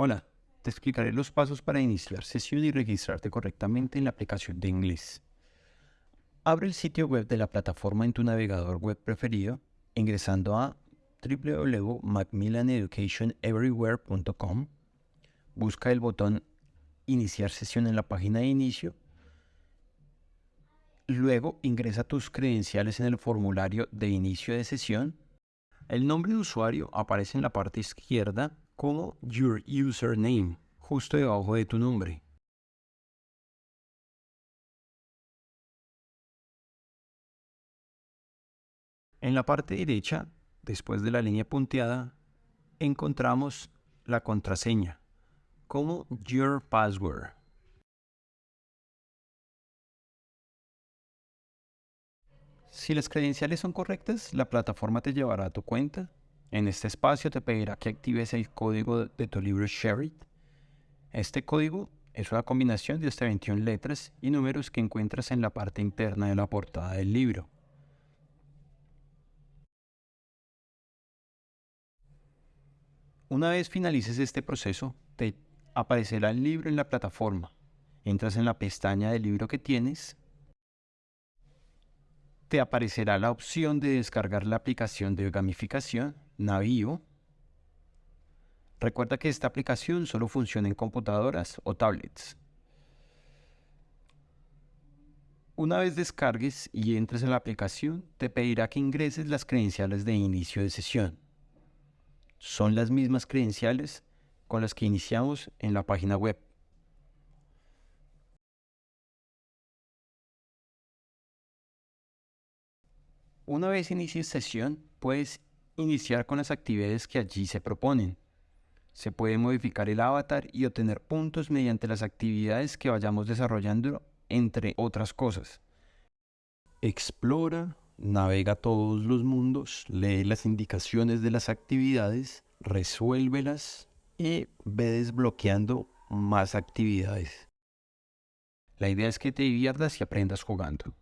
Hola, te explicaré los pasos para iniciar sesión y registrarte correctamente en la aplicación de inglés. Abre el sitio web de la plataforma en tu navegador web preferido ingresando a www.macmillaneducationeverywhere.com. Busca el botón Iniciar sesión en la página de inicio. Luego ingresa tus credenciales en el formulario de inicio de sesión. El nombre de usuario aparece en la parte izquierda como Your Username, justo debajo de tu nombre. En la parte derecha, después de la línea punteada, encontramos la contraseña como Your Password. Si las credenciales son correctas, la plataforma te llevará a tu cuenta en este espacio te pedirá que actives el código de tu libro Share Este código es una combinación de hasta 21 letras y números que encuentras en la parte interna de la portada del libro. Una vez finalices este proceso, te aparecerá el libro en la plataforma. Entras en la pestaña del libro que tienes. Te aparecerá la opción de descargar la aplicación de gamificación Navío. Recuerda que esta aplicación solo funciona en computadoras o tablets. Una vez descargues y entres en la aplicación, te pedirá que ingreses las credenciales de inicio de sesión. Son las mismas credenciales con las que iniciamos en la página web. Una vez inicies sesión, puedes iniciar con las actividades que allí se proponen. Se puede modificar el avatar y obtener puntos mediante las actividades que vayamos desarrollando, entre otras cosas. Explora, navega todos los mundos, lee las indicaciones de las actividades, resuélvelas y ve desbloqueando más actividades. La idea es que te diviertas y aprendas jugando.